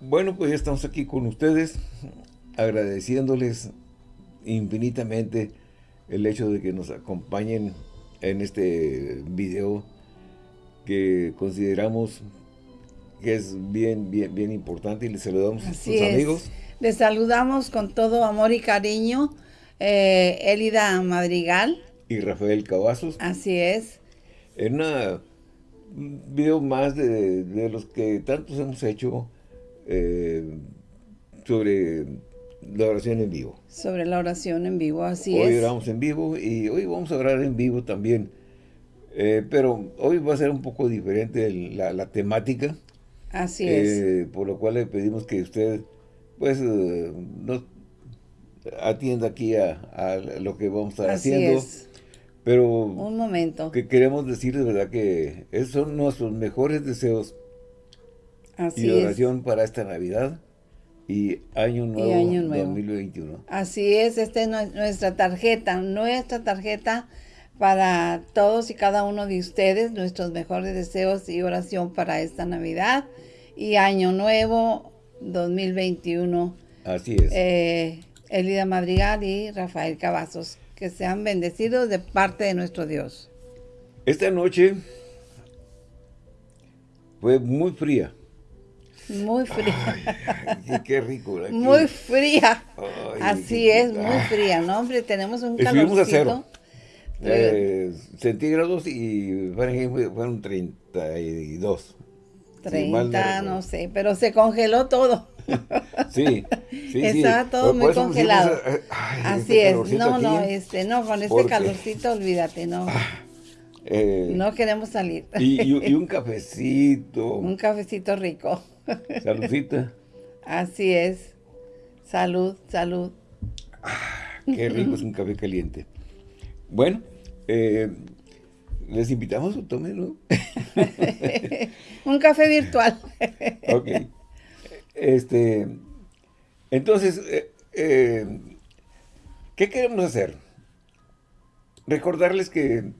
Bueno, pues ya estamos aquí con ustedes, agradeciéndoles infinitamente el hecho de que nos acompañen en este video que consideramos que es bien, bien, bien importante y les saludamos a sus amigos. Les saludamos con todo amor y cariño, eh, Elida Madrigal. Y Rafael Cavazos. Así es. En un video más de, los que tantos hemos hecho eh, sobre la oración en vivo. Sobre la oración en vivo, así es. Hoy oramos en vivo y hoy vamos a orar en vivo también. Eh, pero hoy va a ser un poco diferente la, temática. Así es. Eh, por lo cual le pedimos que usted, pues, nos atienda aquí a, lo que vamos a estar así haciendo. Es. Pero... Un momento. Que queremos decir de verdad que esos son nuestros mejores deseos Así y oración para esta Navidad y Año Nuevo, 2021. Así es, esta es nuestra tarjeta, nuestra tarjeta para todos y cada uno de ustedes, nuestros mejores deseos y oración para esta Navidad y Año Nuevo 2021. Así es. Eh, Elida Madrigal y Rafael Cavazos, que sean bendecidos de parte de nuestro Dios. Esta noche fue muy fría. Muy fría. qué, rico. Muy fría. Así es, muy fría. No, hombre, tenemos un calorcito. a cero. Eh, centígrados y fueron 32. 30, no, sé, pero se congeló todo. sí, sí, Estaba todo muy congelado. Eh, Así este es, no, no, este, no, con este calorcito, olvídate, no. Ah, eh, no queremos salir. Y, y, un cafecito. un cafecito rico. Saludcita. Así es. Salud, salud. Ah, qué rico es un café caliente. Bueno, eh, les invitamos a tomen, un café virtual. ok. Este, entonces, eh, eh, ¿qué queremos hacer? Recordarles que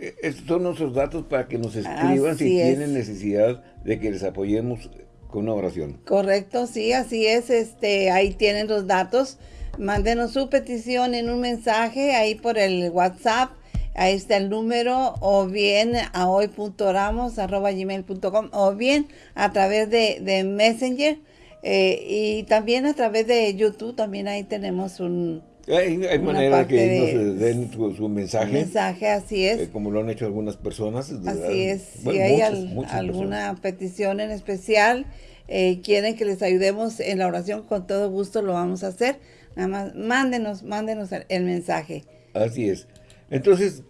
estos son nuestros datos para que nos escriban si tienen necesidad de que les apoyemos con una oración. Correcto, sí, así es. Este, ahí tienen los datos. Mándenos su petición en un mensaje ahí por el WhatsApp. Ahí está el número o bien a hoy.oramos.gmail.com o bien a través de, Messenger eh, y también a través de YouTube. También ahí tenemos un, hay, manera que nos den su, mensaje. mensaje, así es. Eh, como lo han hecho algunas personas. Así es. si hay alguna petición en especial, eh, quieren que les ayudemos en la oración, con todo gusto lo vamos a hacer. Nada más, mándenos, mándenos el, mensaje. Así es. Entonces,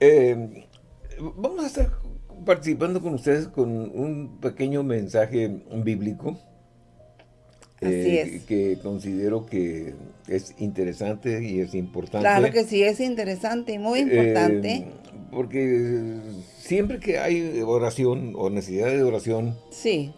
eh, vamos a estar participando con ustedes con un pequeño mensaje bíblico. Eh, que considero que es interesante y es importante. Claro que sí, es interesante y muy importante. Eh, porque siempre que hay oración o necesidad de oración, sí.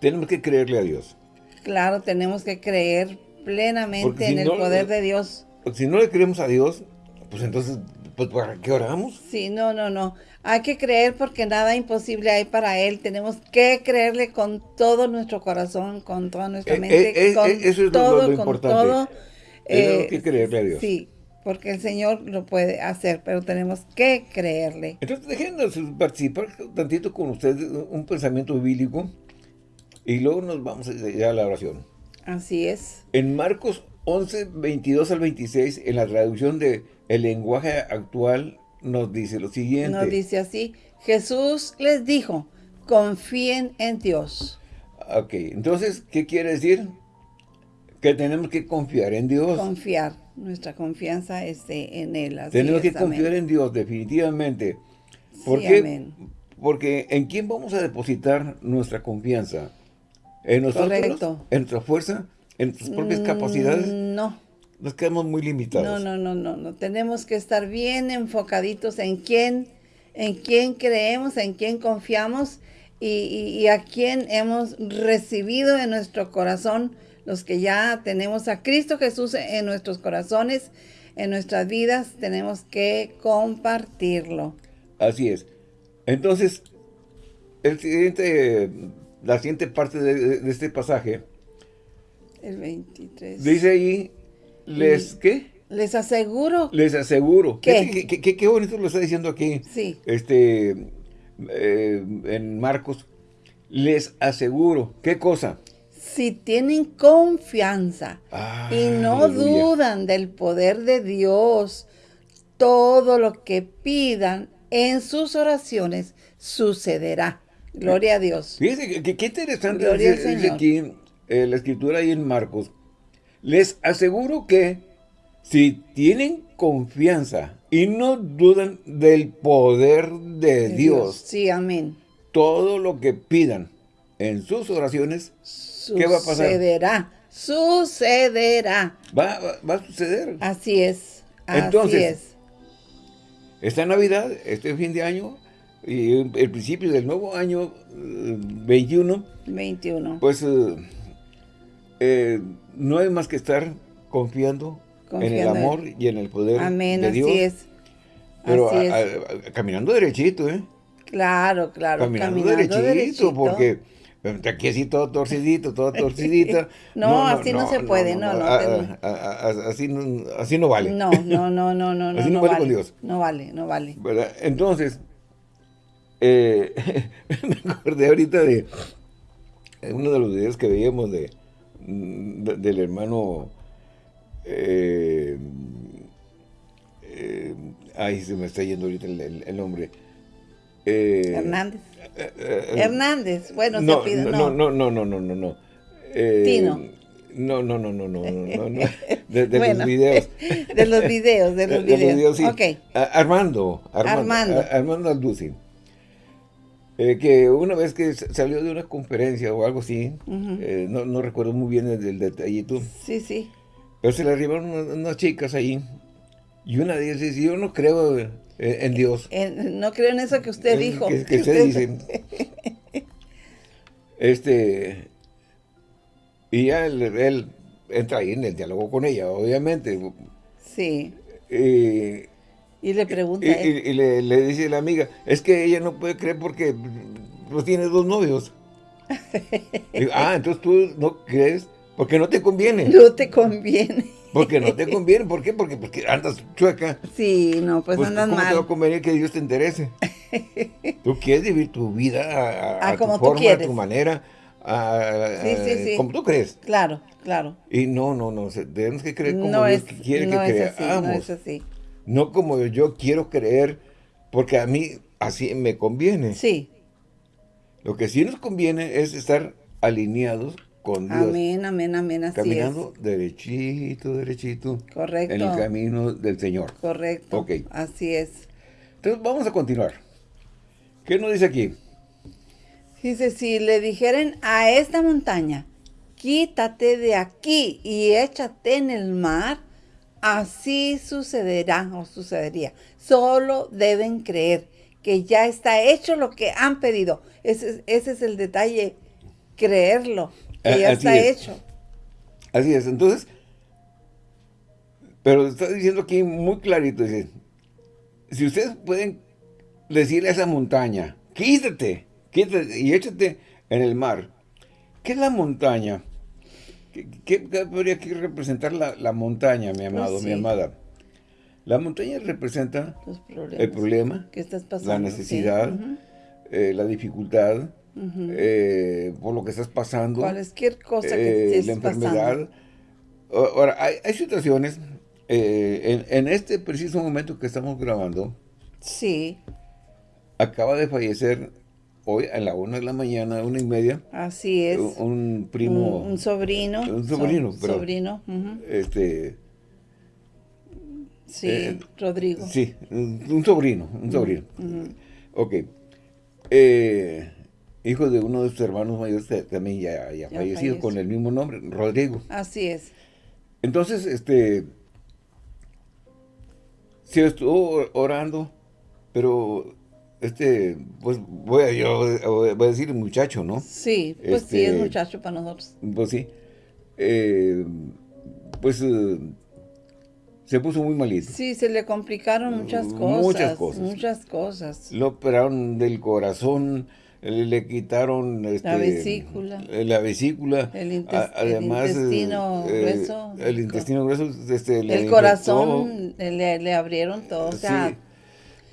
tenemos que creerle a Dios. Claro, tenemos que creer plenamente en el poder de Dios. Si no le creemos a Dios, pues entonces, pues ¿para qué oramos? Sí, no, no, no. Hay que creer porque nada imposible hay para Él. Tenemos que creerle con todo nuestro corazón, con toda nuestra eh, mente, eh, con eh, eso es todo, lo, con todo. Tenemos que creerle a Dios. Sí, porque el Señor lo puede hacer, pero tenemos que creerle. Entonces, déjenos participar tantito con ustedes, un pensamiento bíblico, y luego nos vamos a, a la oración. Así es. En Marcos 11, 22 al 26, en la traducción de el lenguaje actual, nos dice lo siguiente. Nos dice así, Jesús les dijo, confíen en Dios. Ok, entonces, ¿qué quiere decir? Que tenemos que confiar en Dios. Confiar, nuestra confianza es en Él. tenemos que confiar en Dios, definitivamente. ¿Por qué? Porque ¿en quién vamos a depositar nuestra confianza? ¿En nosotros? Correcto. ¿En nuestra fuerza? ¿En nuestras propias mm, capacidades? No, nos quedamos muy limitados. No, no, no, no, no. Tenemos que estar bien enfocaditos en quién, en quién creemos, en quién confiamos y, a quién hemos recibido en nuestro corazón, los que ya tenemos a Cristo Jesús en nuestros corazones, en nuestras vidas, tenemos que compartirlo. Así es. Entonces, el siguiente la siguiente parte de, este pasaje. El 23. Dice ahí, les, ¿qué? Les aseguro. Les aseguro. ¿Qué? ¿Qué, qué, bonito lo está diciendo aquí. Sí. Este, eh, en Marcos. Les aseguro. ¿Qué cosa? Si tienen confianza y no dudan del poder de Dios, todo lo que pidan en sus oraciones sucederá. Gloria a Dios. Fíjense, qué interesante dice, aquí eh, la escritura ahí en Marcos. Les aseguro que si tienen confianza y no dudan del poder de, Dios, Sí, amén. Todo lo que pidan en sus oraciones, ¿qué va a pasar? Sucederá, sucederá. Va, va, a suceder. Así es, Entonces, así es. Esta Navidad, este fin de año, y el principio del nuevo año 21, eh, 21. pues eh, eh, no hay más que estar confiando, en el amor y en el poder de Dios. Así es. Pero caminando derechito, ¿eh? Claro, claro. Caminando, derechito, porque aquí así todo torcidito, todo torcidita. no, así no, se puede, no, no. así, no así no vale. No, no, no, no, no. así no, vale, con Dios. No vale, no vale. Entonces, eh, me acordé ahorita de uno de los videos que veíamos de, del hermano eh, eh, ay, se me está yendo ahorita el, nombre. Eh, Hernández. Hernández, bueno, no, se pide, no. No, no, no, no, no, no. Tino. No, no, no, no, no, no, no. De, los videos. De los videos, de los videos. De los videos sí. okay. Armando, Armando. Armando, Armando que una vez que salió de una conferencia o algo así, no, no, recuerdo muy bien el, el detallito. Sí, sí. Pero se le arribaron unas, chicas ahí. Y una de ellas dice, yo no creo en, Dios. no creo en eso que usted dijo. Que, que usted dice. este... Y ya él, entra ahí en el diálogo con ella, obviamente. Sí. Y le pregunta. Y, y, le, le, dice la amiga, es que ella no puede creer porque pues tiene dos novios. ah, entonces tú no crees porque no te conviene. No te conviene. Porque no te conviene. ¿Por qué? Porque, porque andas chueca. Sí, no, pues, pues andas ¿cómo mal. te va a convenir que Dios te interese? tú quieres vivir tu vida a, como tu forma, a tu manera, sí, sí, sí. como tú crees. Claro, claro. Y no, no, no, tenemos que creer como Dios quiere no que es creamos. Así, no es así. No como yo quiero creer, porque a mí así me conviene. Sí. Lo que sí nos conviene es estar alineados con Dios. Amén, amén, amén, así Caminando derechito, derechito. Correcto. En el camino del Señor. Correcto. Ok. Así es. Entonces vamos a continuar. ¿Qué nos dice aquí? Dice, si le dijeren a esta montaña, quítate de aquí y échate en el mar, así sucederá o sucedería. Solo deben creer que ya está hecho lo que han pedido. Ese, ese es el detalle, creerlo que ya está hecho. Así es, entonces, pero está diciendo aquí muy clarito, dice, si ustedes pueden decirle a esa montaña, quítate, quítate y échate en el mar. ¿Qué es la montaña? ¿Qué, podría aquí representar la, montaña, mi amado, pues mi amada? La montaña representa el problema, la necesidad, eh, la dificultad, eh, por lo que estás pasando. Cualquier cosa que eh, La enfermedad. Ahora, hay, situaciones, eh, en, este preciso momento que estamos grabando. Sí. Acaba de fallecer hoy a la una de la mañana, una y media. Así es. Un, primo. Un, sobrino. Un sobrino, Sobrino. Este. Sí, Rodrigo. Sí, un, sobrino, un sobrino. Ok. Eh, hijo de uno de sus hermanos mayores también ya, ya, fallecido con el mismo nombre, Rodrigo. Así es. Entonces, este, se estuvo orando, pero este, pues voy a, yo voy a decir muchacho, ¿no? Sí, pues sí, es este, muchacho para nosotros. Pues sí. Eh, pues eh, se puso muy malito. Sí, se le complicaron muchas cosas. Muchas cosas. Muchas cosas. Lo operaron del corazón, le quitaron este, la vesícula, la vesícula, el, además el intestino eh, grueso, el intestino grueso, este, el corazón le, le, abrieron todo, o sea, sí.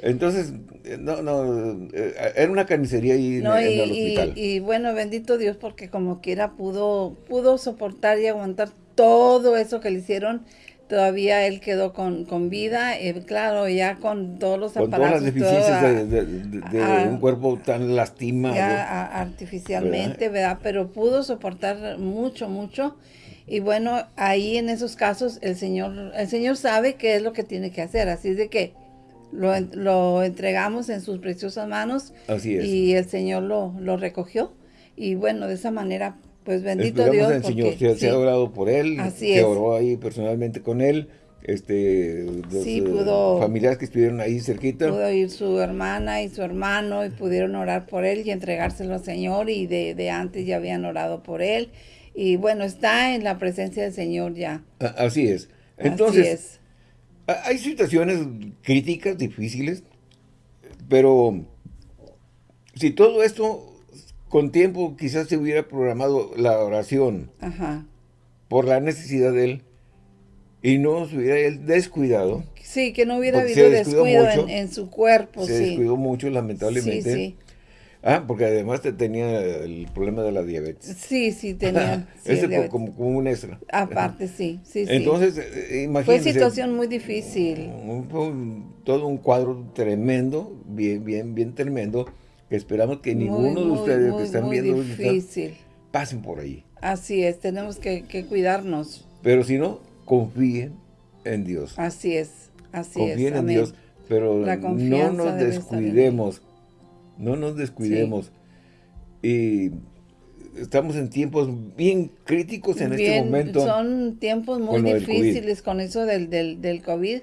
Entonces, no, no, eh, era una carnicería ahí en, el hospital. Y, y, bueno, bendito Dios, porque como quiera pudo, pudo soportar y aguantar todo eso que le hicieron todavía él quedó con, con vida, eh, claro, ya con todos los con aparatos. Todas las deficiencias de, de, un cuerpo tan lastimado. Ya, artificialmente, ¿verdad? Pero pudo soportar mucho, mucho. Y bueno, ahí en esos casos el Señor, el Señor sabe qué es lo que tiene que hacer. Así es de que lo, lo entregamos en sus preciosas manos. Así es. Y el Señor lo, lo recogió. Y bueno, de esa manera pues bendito Esperamos Dios. al Señor, se, sí, se, ha orado por él, Así se es. oró ahí personalmente con él, este, los Sí, eh, pudo- familiares que estuvieron ahí cerquita. Pudo ir su hermana y su hermano y pudieron orar por él y entregárselo al Señor y de, de antes ya habían orado por él. Y bueno, está en la presencia del Señor ya. Así es. Entonces, Así es. A- hay situaciones críticas, difíciles, pero si todo esto con tiempo quizás se hubiera programado la oración Ajá. por la necesidad de él y no se hubiera él descuidado, Sí, que no hubiera habido descuido mucho. en, en su cuerpo, se sí. descuidó mucho Sí, lamentablemente. sí. Ah, porque además te tenía el problema de la diabetes. Sí, sí, tenía. sí, Ese diabetes. como, como un extra. Aparte, sí, sí, sí. Entonces, eh, Fue situación muy difícil. fue todo un cuadro tremendo, bien, bien, bien tremendo, que esperamos que Muy, ninguno de muy, ustedes muy, que están viendo difícil. pasen por ahí. Así es, tenemos que, que cuidarnos. Pero si no, confíen en Dios. Así es, así confíen es. en amén. Dios, pero no nos descuidemos. No nos descuidemos. Y estamos en tiempos bien críticos en este momento. Son tiempos muy con difíciles con eso del, del, del COVID.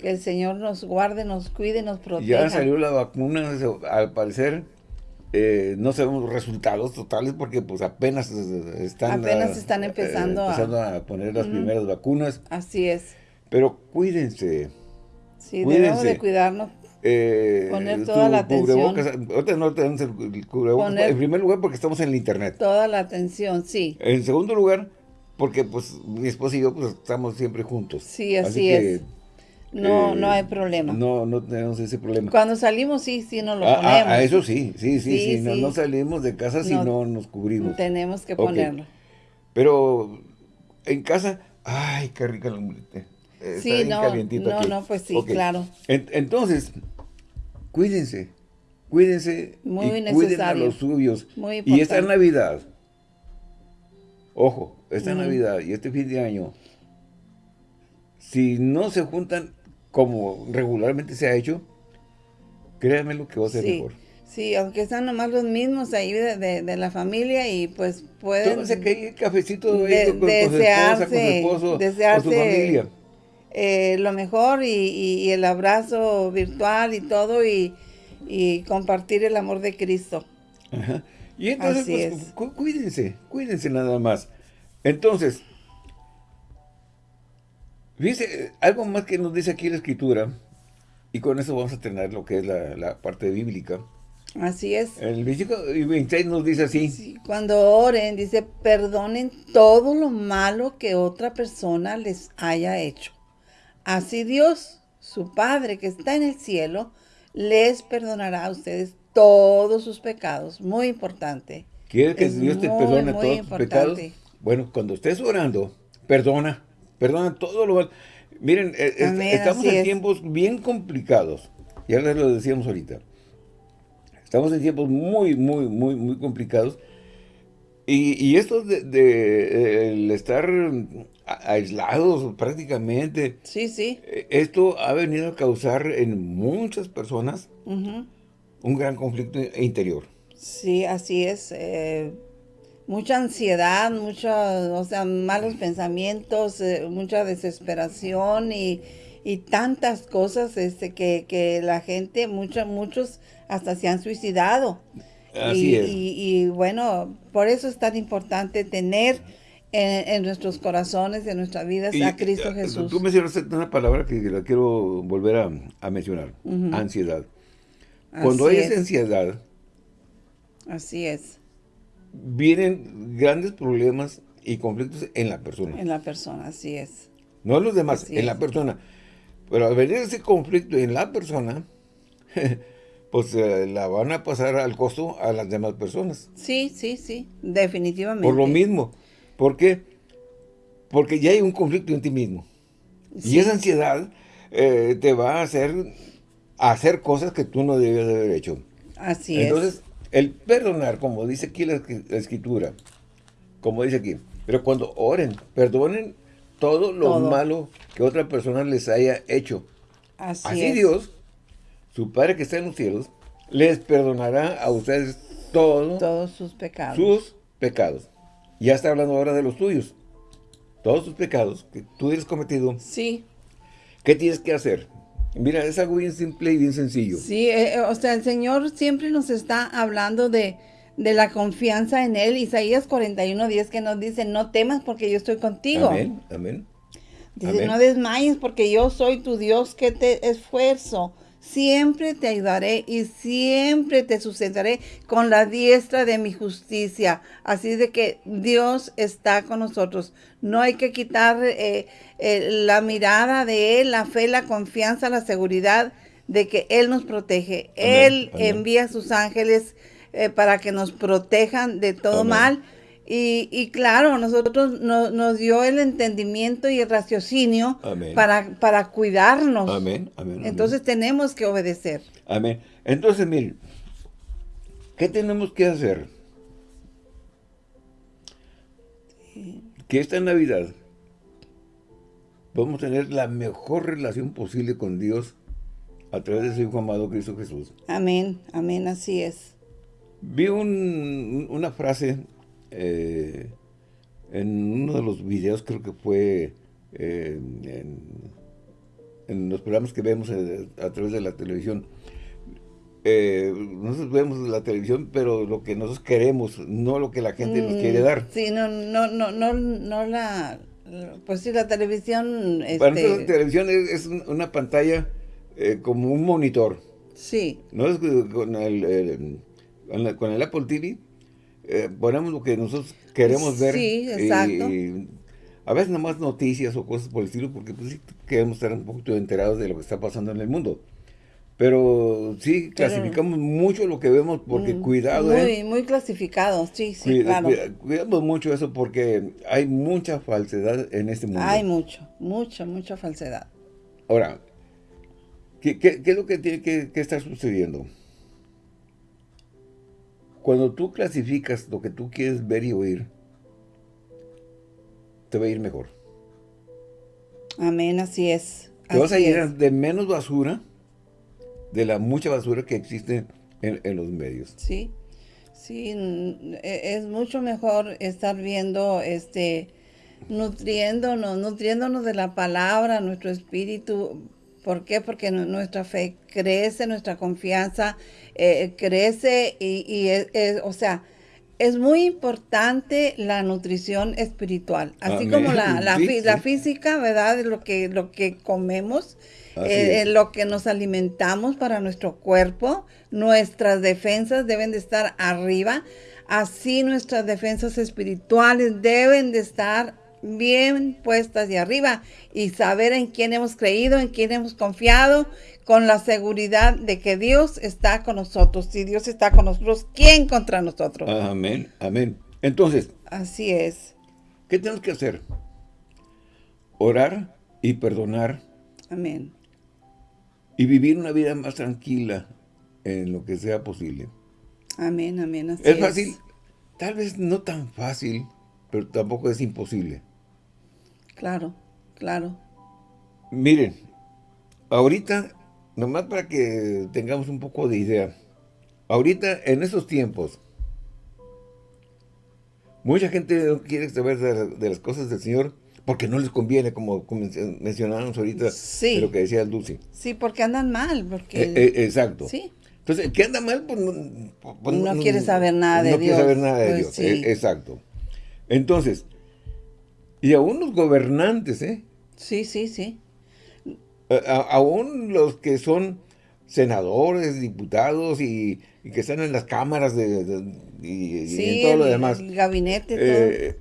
Que el Señor nos guarde, nos cuide, nos proteja. Ya salió la vacuna, al parecer, eh, no sabemos resultados totales porque pues apenas eh, están, Apenas están empezando a- empezando a, poner las primeras vacunas, Así es. pero cuídense. Sí, Cuídense. debemos de cuidarnos. Eh, Poner toda la atención. ahorita no tenemos el, el cubrebocas, Poner- en primer lugar porque estamos en el internet. Toda la atención, sí. En segundo lugar, porque pues mi esposa y yo pues estamos siempre juntos. Sí, así que, es. No, eh, no hay problema. No, no tenemos ese problema. Cuando salimos, sí, sí nos lo Ah, ponemos. ah, ah, eso sí, sí, sí, sí, Sí, no, sí. no salimos de casa si No. no nos cubrimos. Tenemos que ponerlo. Pero en casa, ay, qué rica la omelette. Está Sí, bien no, calientito no, aquí. no, pues sí, claro. En- entonces, cuídense, cuídense Muy y cuiden a necesario. los suyos. Muy Y esta importante. Navidad, ojo, esta. Navidad y este fin de año, si no se juntan como regularmente se ha hecho, créanme lo que va a ser Sí, mejor. sí, aunque están nomás los mismos ahí de, de- de la familia y pues pueden Tómense aquel cafecito ahí de- con, con su esposa, con su desearse- esposo, con su desearse familia. Eh, lo mejor y, y- y el abrazo virtual y todo y, y compartir el amor de Cristo. Ajá. Y entonces, Así pues, es. cu- cuídense, cuídense nada más. Entonces, fíjense, eh, algo más que nos dice aquí la escritura, y con eso vamos a tener lo que es la, la parte bíblica. Así es. El versículo 26 nos dice así, Sí, cuando oren, dice, perdonen todo lo malo que otra persona les haya hecho. Así Dios, su Padre que está en el cielo, les perdonará a ustedes todos sus pecados. Muy importante. ¿quieres que es Dios te perdone todos tus pecados? importante. Bueno, cuando estés orando, perdona, perdona todo lo malo. Miren, eh, est- estamos en es. tiempos bien complicados, ya les lo decíamos ahorita. Estamos en tiempos muy, muy, muy, muy complicados. Y, y esto de, de, eh, el estar aislados prácticamente, Sí, sí. eh, esto ha venido a causar en muchas personas un gran conflicto interior. Sí, así es. eh, mucha ansiedad, mucha, o sea, malos pensamientos, eh, mucha desesperación y, y tantas cosas este, que, que la gente, mucha- muchos hasta se han suicidado. Así y, es. y- y, bueno, por eso es tan importante tener en, en nuestros corazones, en nuestras vidas, Y, a Cristo eh, Jesús. Tú mencionaste una palabra que la quiero volver a, a mencionar, Ujú. ansiedad. Cuando Así hay es. ansiedad, Así es. Vienen grandes problemas y conflictos en la persona. En la persona, así es. No en los demás, en la persona. Pero al venir ese conflicto en la persona, pues eh, la van a pasar al costo a las demás personas. Sí, sí, sí, definitivamente. Por lo mismo. ¿Por qué? Porque ya hay un conflicto en ti mismo. Y esa ansiedad eh, te va a hacer hacer cosas que tú no debías haber hecho. Así es. Entonces, el perdonar, como dice aquí la, escritura, como dice aquí, pero cuando oren, perdonen todo lo malo que otra persona les haya hecho. Así, Así Dios, su Padre que está en los cielos, les perdonará a ustedes todo, todos sus pecados. Sus pecados. Ya está hablando ahora de los tuyos. Todos sus pecados que tú hayas cometido. Sí. ¿Qué tienes que hacer? Mira, es algo bien simple y bien sencillo. Sí, eh, eh, o sea, el Señor siempre nos está hablando de, de la confianza en Él. Isaías 41, 10 que nos dice, no temas porque yo estoy contigo. Amén, amén. Dice, no desmayes porque yo soy tu Dios que te esfuerzo siempre te ayudaré y siempre te sustentaré con la diestra de mi justicia. Así de que Dios está con nosotros. No hay que quitar eh, eh, la mirada de Él, la fe, la confianza, la seguridad de que Él nos protege. Él envía a sus ángeles eh, para que nos protejan de todo mal y, claro, nosotros nos dio el entendimiento y el raciocinio para, para cuidarnos. Amén. Entonces tenemos que obedecer. Amén. Entonces, miren, ¿qué tenemos que hacer? Que esta Navidad podemos tener la mejor relación posible con Dios a través de su Hijo amado Cristo Jesús. Amén, amén, así es. Vi una frase eh, en uno de los videos, creo que fue eh, en, los programas que vemos eh, a, través de la televisión, nosotros vemos la televisión, pero lo que nosotros queremos, no lo que la gente nos quiere mm, dar. Sí, no, no, no, no, no la... Pues sí, la televisión... Para nosotros la este televisión es, una pantalla como un monitor. Sí. No es con el, con el Apple TV, eh, ponemos lo que nosotros queremos ver. Sí, exacto. Y, a veces nada más noticias o cosas por el estilo, porque pues sí queremos estar un poquito enterados de lo que está pasando en el mundo. Pero sí, clasificamos mucho lo que vemos porque mm, cuidado. Muy, ¿eh? muy clasificado, sí, sí, claro. cuidamos mucho eso porque hay mucha falsedad en este mundo. Hay mucho, mucha, mucha falsedad. Ahora, ¿qué, qué, qué es lo que tiene que, que estar sucediendo? Cuando tú clasificas lo que tú quieres ver y oír, te va a ir mejor. Amén, así es. Te vas a llenar de menos basura, de la mucha basura que existe en, los medios. Sí, sí, e, es mucho mejor estar viendo, este, nutriéndonos, nutriéndonos de la palabra, nuestro espíritu. ¿Por qué? Porque nuestra fe crece, nuestra confianza eh, crece y, o sea, es muy importante la nutrición espiritual, así como la, la, física, ¿verdad? Lo que, lo que comemos, eh, lo que nos alimentamos para nuestro cuerpo, nuestras defensas deben de estar arriba, así nuestras defensas espirituales deben de estar bien puestas de arriba y saber en quién hemos creído, en quién hemos confiado con la seguridad de que Dios está con nosotros. Si Dios está con nosotros, ¿quién contra nosotros? Amén, amén. Entonces. Así es. ¿Qué tenemos que hacer? Orar y perdonar. Amén. Y vivir una vida más tranquila en lo que sea posible. Amén, amén. Así es fácil, tal vez no tan fácil, pero tampoco es imposible. Claro, claro. Miren, ahorita nomás para que tengamos un poco de idea. Ahorita, en esos tiempos, mucha gente no quiere saber de, las cosas del Señor porque no les conviene, como, mencionábamos ahorita, lo que decía Dulce. Sí, porque andan mal. Porque... Eh, eh, exacto. Sí. Entonces, el que anda mal, pues no, pues, no, quiere saber nada de Dios. No quiere saber nada de pues Dios, e, exacto. Entonces, y aún los gobernantes, ¿eh? Sí, sí, sí aún los que son senadores, diputados y, que están en las cámaras de, y, todo lo demás. el gabinete, eh,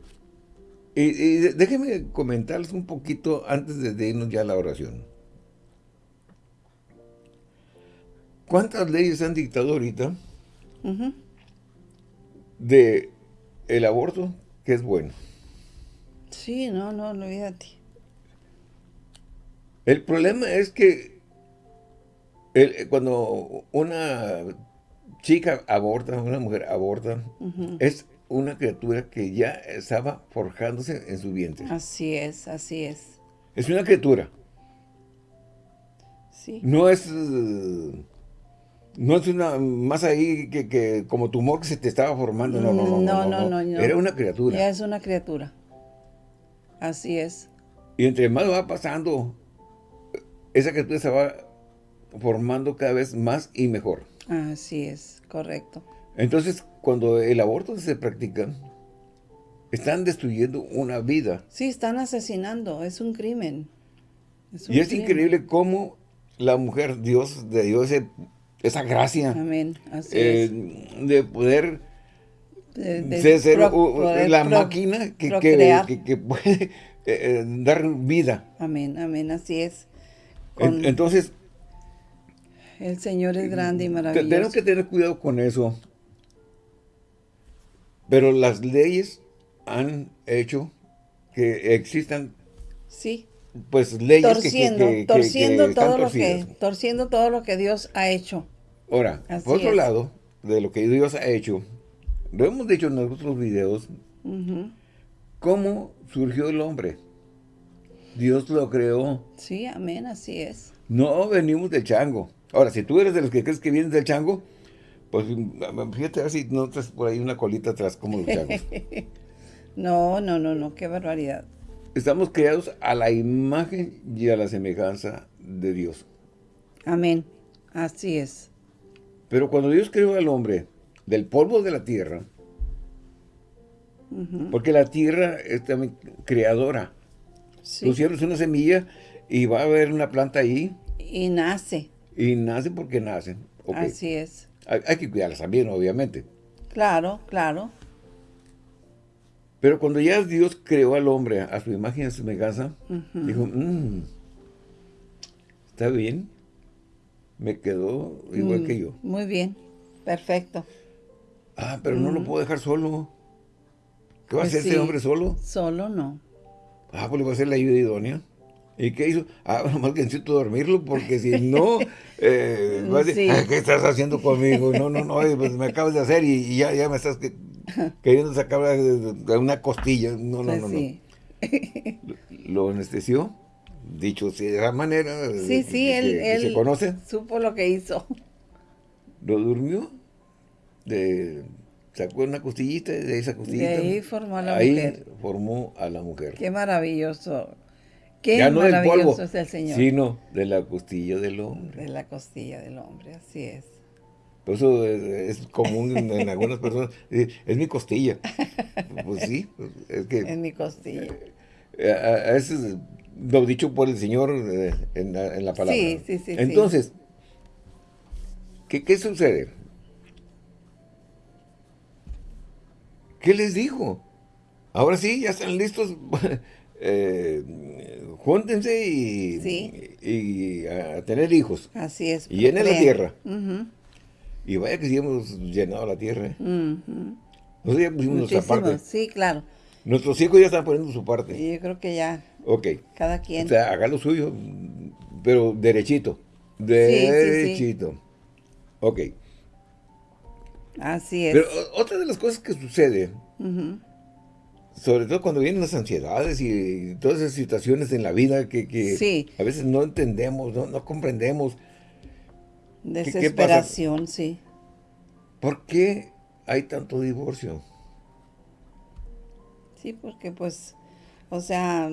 Y, y, déjenme comentarles un poquito antes de irnos ya a la oración. ¿Cuántas leyes han dictado ahorita de el aborto que es bueno? Sí, no, no, olvídate. El problema es que cuando una chica aborta, una mujer aborta, es una criatura que ya estaba forjándose en su vientre. Así es, así es. Es una criatura. Sí. No es no es una más ahí que, como tumor que se te estaba formando. No, no, no. No, no, no. Era una criatura. Ya es una criatura. Así es. Y entre más va pasando, esa criatura se va formando cada vez más y mejor. Así es, correcto. Entonces, cuando el aborto se practica, están destruyendo una vida. Sí, están asesinando, es un crimen. y es increíble cómo la mujer, Dios, de Dios, esa gracia. Amén. Así eh, De poder ser la máquina que, que, puede eh, eh, dar vida. Amén, amén, así es. entonces... El Señor es grande y maravilloso. Tenemos que tener cuidado con eso. Pero las leyes han hecho que existan sí pues leyes torciendo, que, torciendo todo lo que torciendo todo lo que Dios ha hecho. Ahora, por otro lado, de lo que Dios ha hecho, lo hemos dicho en nuestros videos, cómo surgió el hombre. Dios lo creó. Sí, amén, así es. No venimos del chango. Ahora, si tú eres de los que crees que vienes del chango, pues fíjate a ver si no traes por ahí una colita atrás como los changos. no, no, no, no, qué barbaridad. Estamos creados a la imagen y a la semejanza de Dios. Amén. Así es. Pero cuando Dios creó al hombre del polvo de la tierra, porque la tierra es también creadora. Sí. Tú cierras una semilla y va a haber una planta ahí. Y nace. Y nace porque nace. Así es. Hay, hay, que cuidarlas también, obviamente. Claro, claro. Pero cuando ya Dios creó al hombre a su imagen y a su semejanza, dijo, mm, está bien, me quedó igual que mm, yo. Muy bien, perfecto. Ah, pero no lo puedo dejar solo. ¿Qué va a pues hacer ese hombre solo? Solo no. Ah, pues le va a hacer la ayuda idónea. ¿Y qué hizo? Ah, nomás que necesito dormirlo, porque si no, eh, va a decir, ¿qué estás haciendo conmigo? No, no, no, pues me acabas de hacer y, ya, ya me estás queriendo sacar de, una costilla. No, no, pues no, no. Lo anestesió, dicho de esa manera. Sí, sí, él, se conoce. supo lo que hizo. Lo durmió, de, sacó una costillita de esa costillita. De ahí formó a la ahí formó a la mujer. Qué maravilloso. Qué maravilloso es el Señor. Sino de la costilla del hombre. De la costilla del hombre, así es. Por eso es, común en, algunas personas. Es, mi costilla. Pues sí, pues, es que... Es mi costilla. Eh, a, veces lo dicho por el Señor eh, en, la, palabra. Sí, sí, sí. Entonces, ¿qué, ¿qué sucede? ¿Qué les dijo? Ahora sí, ya están listos. eh, júntense y, y, a tener hijos. Así es. Y llenen la tierra. Y vaya que sí hemos llenado la tierra. Nosotros ya pusimos nuestra parte. Sí, claro. Nuestros hijos ya están poniendo su parte. Y yo creo que ya. Ok. Cada quien. O sea, haga lo suyo, pero derechito. Derechito. Ok. Así es. Pero otra de las cosas que sucede, sobre todo cuando vienen las ansiedades y todas esas situaciones en la vida que, a veces no entendemos, no, comprendemos. Desesperación, sí. ¿Por qué hay tanto divorcio? Sí, porque pues, o sea...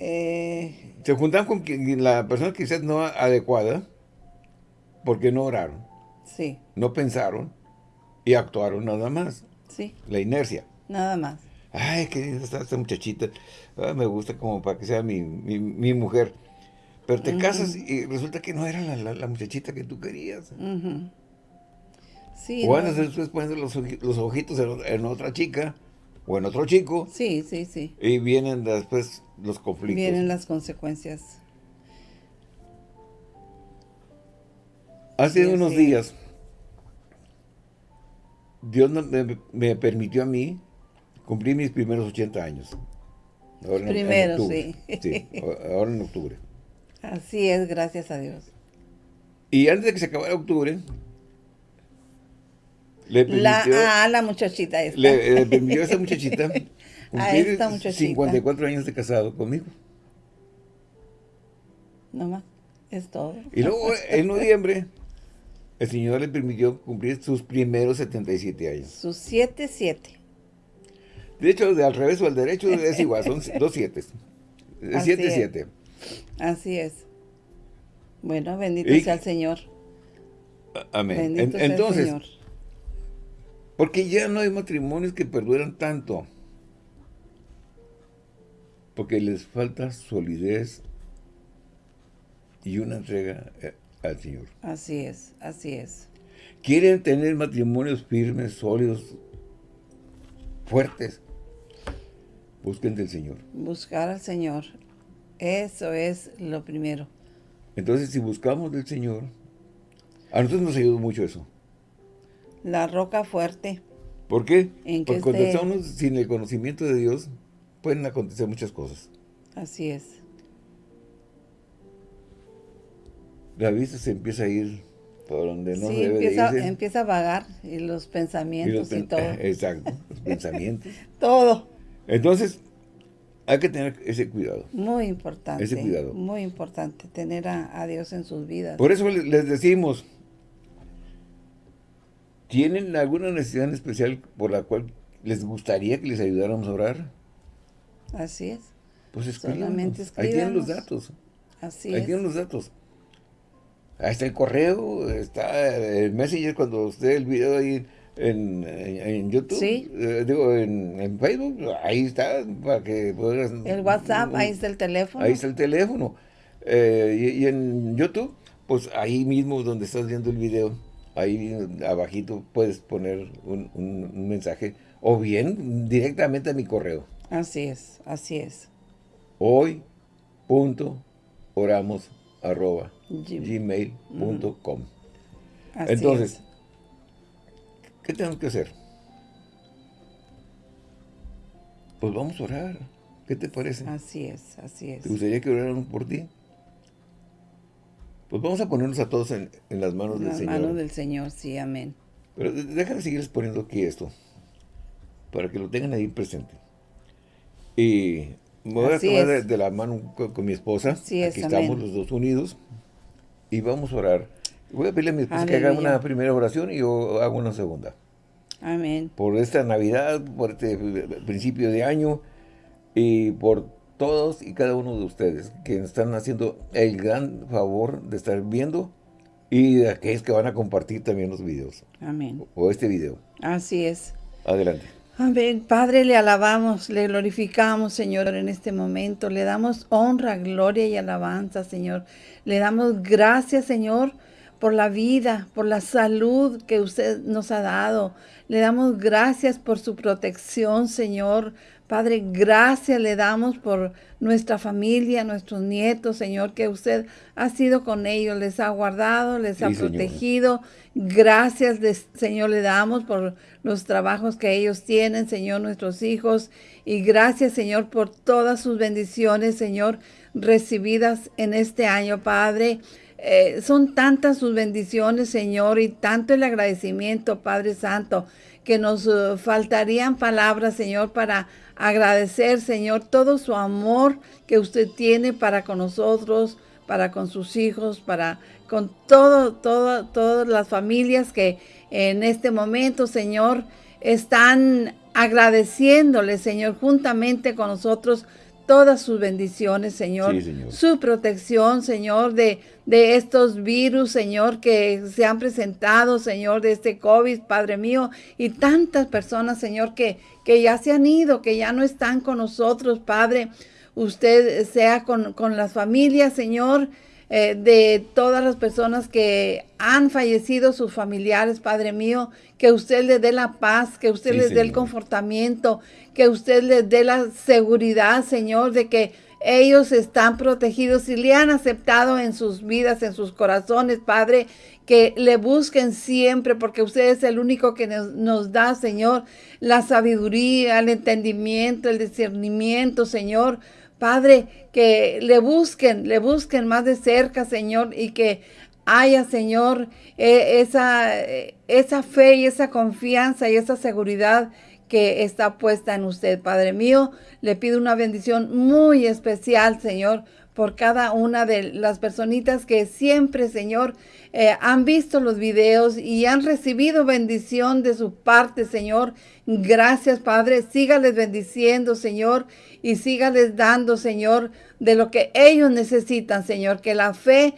Eh, Se juntan con la persona quizás no adecuada porque no oraron. Sí. No pensaron y actuaron nada más. Sí. La inercia. Nada más ay, que esta, esta muchachita, me gusta como para que sea mi, mujer. Pero te casas y resulta que no era la, muchachita que tú querías. sí, o andas después poniendo los, los ojitos en, otra chica o en otro chico. Sí, sí, sí. Y vienen después los conflictos. Vienen las consecuencias. Hace unos días, Dios me, me, permitió a mí cumplir mis primeros 80 años. Ahora Primero, sí. Sí, ahora en octubre. Así es, gracias a Dios. Y antes de que se acabara octubre, le permitió... La, ah, la muchachita esta. Le, permitió a esa muchachita cumplir esta muchachita. 54 años de casado conmigo. No más, es todo. Y luego, en noviembre, el Señor le permitió cumplir sus primeros 77 años. Sus 7, 7. De hecho, de al revés o al derecho es igual, son dos siete. Siete, siete. Así es. Bueno, bendito sea el Señor. Amén. entonces, porque ya no hay matrimonios que perduran tanto. Porque les falta solidez y una entrega eh, al Señor. Así es, así es. Quieren tener matrimonios firmes, sólidos, fuertes. Busquen del Señor. Buscar al Señor. Eso es lo primero. Entonces, si buscamos del Señor, a nosotros nos ayuda mucho eso. La roca fuerte. ¿Por qué? Porque cuando estamos sin el conocimiento de Dios, pueden acontecer muchas cosas. Así es. La vista se empieza a ir por donde no debe empieza, irse. empieza a vagar y los pensamientos y, todo. Exacto, los pensamientos. todo. Entonces, hay que tener ese cuidado. Muy importante. Ese cuidado. Muy importante, tener a, Dios en sus vidas. Por eso les decimos, ¿tienen alguna necesidad especial por la cual les gustaría que les ayudáramos a orar? Así es. Pues escríbanos. Ahí tienen los datos. Así Ahí tienen los datos. Ahí está el correo, está el messenger cuando usted el video ahí en, en, YouTube, ¿Sí? Eh, digo, en, Facebook, ahí está, para que puedas... El WhatsApp, ahí está el teléfono. Ahí está el teléfono. Eh, y, en YouTube, pues ahí mismo donde estás viendo el video, ahí abajito puedes poner un, un, mensaje, o bien directamente a mi correo. Así es, así es. Hoy, punto, oramos, arroba, gmail.com. Entonces, ¿Qué tenemos que hacer? Pues vamos a orar. ¿Qué te parece? Así es, así es. ¿Te gustaría que oráramos por ti? Pues vamos a ponernos a todos en, las manos del Señor. En las manos del Señor, sí, amén. Pero déjame seguirles poniendo aquí esto, para que lo tengan ahí presente. Y me voy a tomar de, la mano con, mi esposa. Así aquí estamos los dos unidos. Y vamos a orar Voy a pedirle a mi esposa que haga una primera oración y yo hago una segunda. Amén. Por esta Navidad, por este principio de año y por todos y cada uno de ustedes que están haciendo el gran favor de estar viendo y de aquellos que van a compartir también los videos. Amén. O este video. Así es. Adelante. Amén. Padre, le alabamos, le glorificamos, Señor, en este momento. Le damos honra, gloria y alabanza, Señor. Le damos gracias, Señor, por la vida, por la salud que usted nos ha dado. Le damos gracias por su protección, Señor. Padre, gracias le damos por nuestra familia, nuestros nietos, Señor, que usted ha sido con ellos, les ha guardado, les ha protegido. Gracias, Señor, le damos por los trabajos que ellos tienen, Señor, nuestros hijos. Y gracias, Señor, por todas sus bendiciones, Señor, recibidas en este año, Padre. Eh, son tantas sus bendiciones, Señor, y tanto el agradecimiento, Padre Santo, que nos eh, faltarían palabras, Señor, para agradecer, Señor, todo su amor que usted tiene para con nosotros, para con sus hijos, para con todo, todo, todas las familias que en este momento, Señor, están agradeciéndole, Señor, juntamente con nosotros todas sus bendiciones, Señor. Su protección, Señor, de, de estos virus, Señor, que se han presentado, Señor, de este COVID, Padre mío, y tantas personas, Señor, que, que ya se han ido, que ya no están con nosotros, Padre. usted sea con, con las familias, Señor, eh, de todas las personas que han fallecido, sus familiares, Padre mío, que usted les dé la paz, que usted les dé el confortamiento, que usted les dé la seguridad, Señor, de que ellos están protegidos y le han aceptado en sus vidas, en sus corazones, Padre, que le busquen siempre, porque usted es el único que nos, nos, da, Señor, la sabiduría, el entendimiento, el discernimiento, Señor. Padre, que le busquen, le busquen más de cerca, Señor, y que haya, Señor, e, esa, esa fe y esa confianza y esa seguridad que está puesta en usted. Padre mío, le pido una bendición muy especial, Señor, por cada una de las personitas que siempre, Señor, eh, han visto los videos y han recibido bendición de su parte, Señor. Gracias, Padre. Sígales bendiciendo, Señor, y sígales dando, Señor, de lo que ellos necesitan, Señor. Que la fe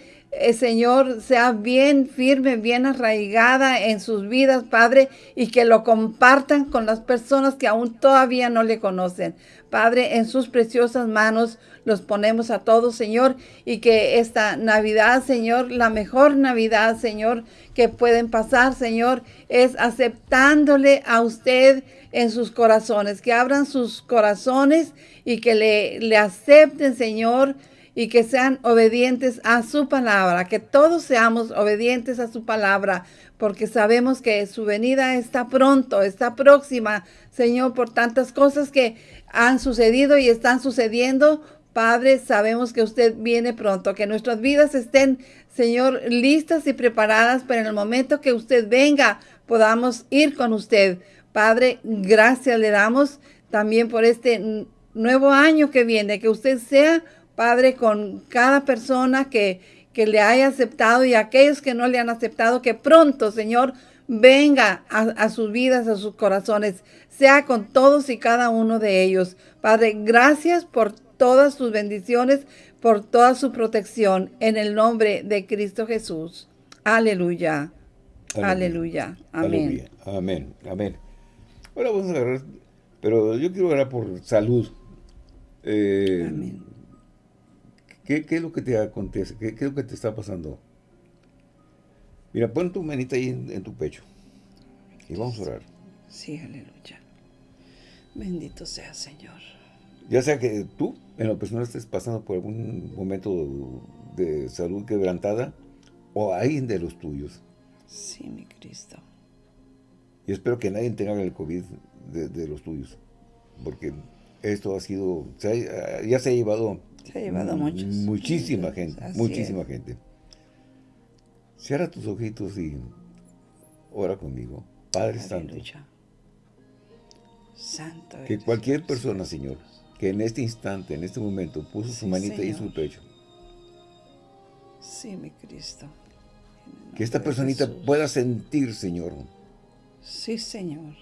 Señor, sea bien firme, bien arraigada en sus vidas, Padre, y que lo compartan con las personas que aún todavía no le conocen. Padre, en sus preciosas manos los ponemos a todos, Señor, y que esta Navidad, Señor, la mejor Navidad, Señor, que pueden pasar, Señor, es aceptándole a usted en sus corazones, que abran sus corazones y que le, le acepten, Señor, y que sean obedientes a su palabra, que todos seamos obedientes a su palabra, porque sabemos que su venida está pronto, está próxima, Señor, por tantas cosas que han sucedido y están sucediendo. Padre, sabemos que usted viene pronto, que nuestras vidas estén, Señor, listas y preparadas para en el momento que usted venga, podamos ir con usted. Padre, gracias le damos también por este nuevo año que viene, que usted sea Padre, con cada persona que, que le haya aceptado y aquellos que no le han aceptado, que pronto, Señor, venga a, sus vidas, a sus corazones, sea con todos y cada uno de ellos. Padre, gracias por todas sus bendiciones, por toda su protección, en el nombre de Cristo Jesús. Aleluya. Aleluya. Amén. Amén. Amén. Ahora vamos a agarrar, pero yo quiero orar por salud. Eh, Amén. ¿Qué, es lo que te acontece? ¿Qué, es lo que te está pasando? Mira, pon tu manita ahí en, tu pecho. Y vamos a orar. Sí, aleluya. Bendito sea, Señor. Ya sea que tú, en lo personal, estés pasando por algún momento de salud quebrantada, o alguien de los tuyos. Sí, mi Cristo. Y espero que nadie tenga el COVID de, los tuyos. Porque esto ha sido, ya se ha llevado se ha llevado muchos. Muchísima gente, muchísima gente. Cierra tus ojitos y ora conmigo. Padre Santo. Santo. Que cualquier persona, Señor, que en este instante, en este momento, puso su manita y su pecho. Sí, mi Cristo. Que esta personita pueda sentir, Señor. Sí, Señor.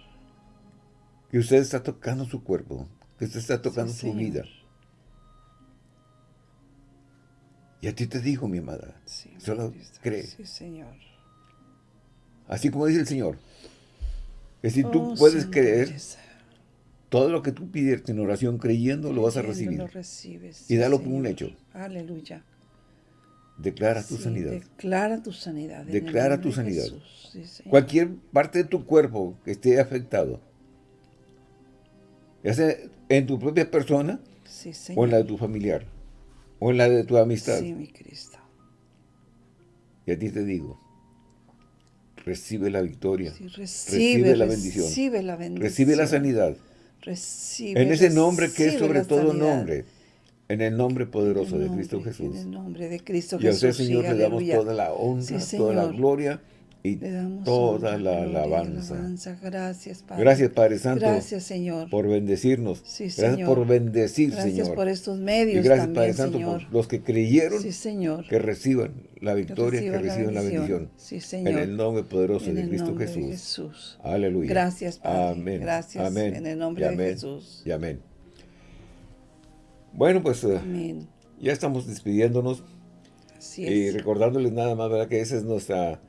Que usted está tocando su cuerpo, que usted está tocando su vida. Y a ti te digo, mi amada, solo cree. Sí, Señor. Así como dice el Señor, que si tú oh, puedes creer, todo lo que tú pides en oración creyendo, lo vas a recibir. Lo recibes, y dalo como un hecho. Aleluya. Declara tu sanidad. Declara tu sanidad. Declara tu sanidad. Cualquier parte de tu cuerpo que esté afectado, ya sea en tu propia persona o en la de tu familiar o en la de tu amistad. Sí, mi Cristo. Y a ti te digo, recibe la victoria, recibe, la bendición, recibe la bendición, recibe la sanidad, recibe, en ese nombre que es sobre todo nombre, en el nombre poderoso de Cristo Jesús. En el nombre de Cristo Jesús. Y a usted, Señor, le damos toda la honra, toda la gloria y toda la alabanza. Gracias, Padre. Gracias, Padre Santo. Gracias, Señor. Por bendecirnos. gracias por bendecir, Señor. Gracias por estos medios Y gracias, Padre Santo, por los que creyeron sí, señor. que reciban la victoria, que reciban, la bendición. Sí, Señor. En el nombre poderoso de Cristo Jesús. Aleluya. Gracias, Padre. Amén. Gracias. Amén. En el nombre de Jesús. Y amén. Bueno, pues eh, amén. ya estamos despidiéndonos. Así es. Y recordándoles nada más, ¿verdad? Que esa es nuestra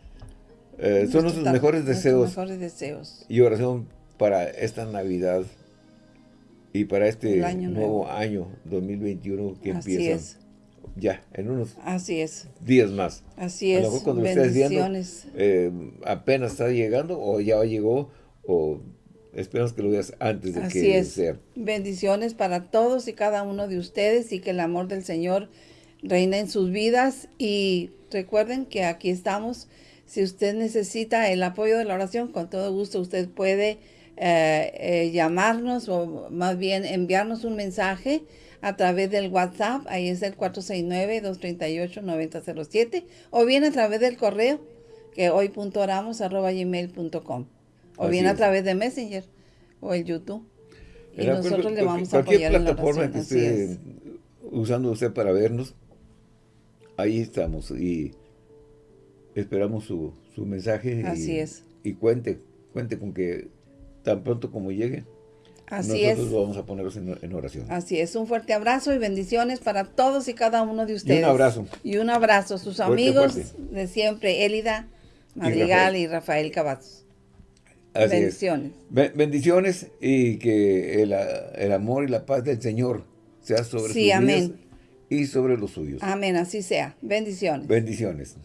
eh, son nuestros mejores deseos. mejores deseos. Y oración para esta Navidad Y para este nuevo, año 2021 que Así empieza. Es. Ya, en unos Así es. días más. Así es. A lo mejor cuando Bendiciones. eh, apenas está llegando o ya llegó o esperamos que lo veas antes de Así que es. Bendiciones para todos y cada uno de ustedes y que el amor del Señor reine en sus vidas y recuerden que aquí estamos. Si usted necesita el apoyo de la oración, con todo gusto usted puede eh, eh, llamarnos o más bien enviarnos un mensaje a través del WhatsApp, ahí es el 469-238-9007, o bien a través del correo, que hoy.oramos.gmail.com, o bien a través de Messenger o el YouTube. Y nosotros le vamos a apoyar en la plataforma que esté usando usted para vernos, ahí estamos. Y esperamos su, su mensaje. Así y, es. Y cuente, cuente con que tan pronto como llegue, Así nosotros vamos a ponerlos en, oración. Así es, un fuerte abrazo y bendiciones para todos y cada uno de ustedes. Y un abrazo. Y un abrazo, sus amigos de siempre, Élida Madrigal y Rafael, Cavazos. bendiciones. bendiciones y que el, amor y la paz del Señor sea sobre sí, sus amén. y sobre los suyos. Amén, así sea. Bendiciones. Bendiciones.